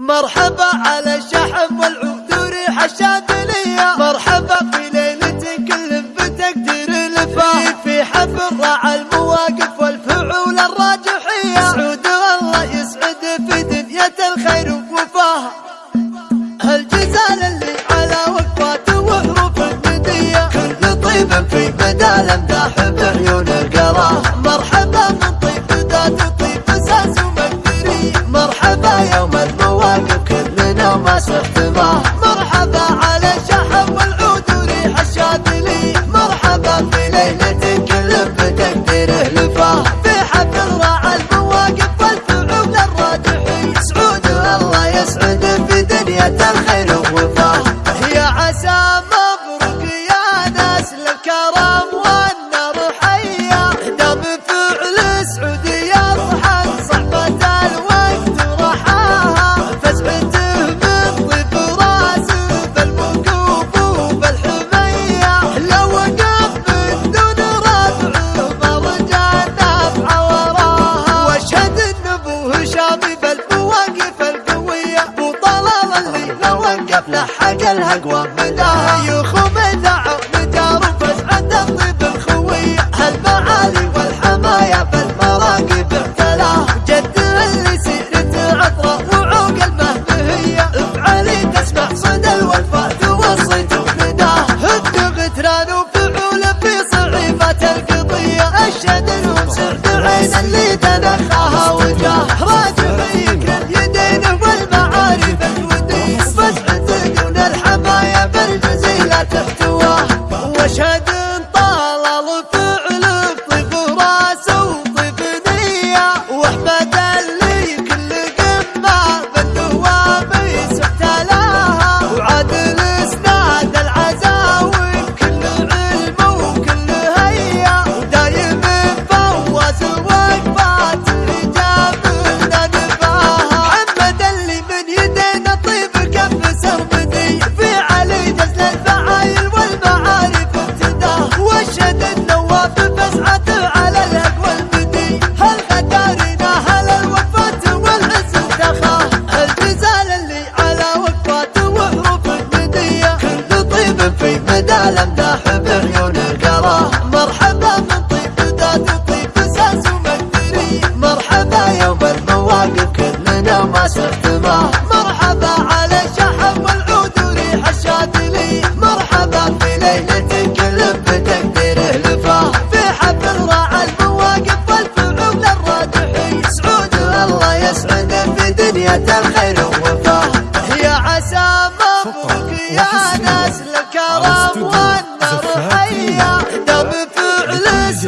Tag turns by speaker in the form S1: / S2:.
S1: مرحبا على شحم والعود تريح الشاد لحق الهقوى بداها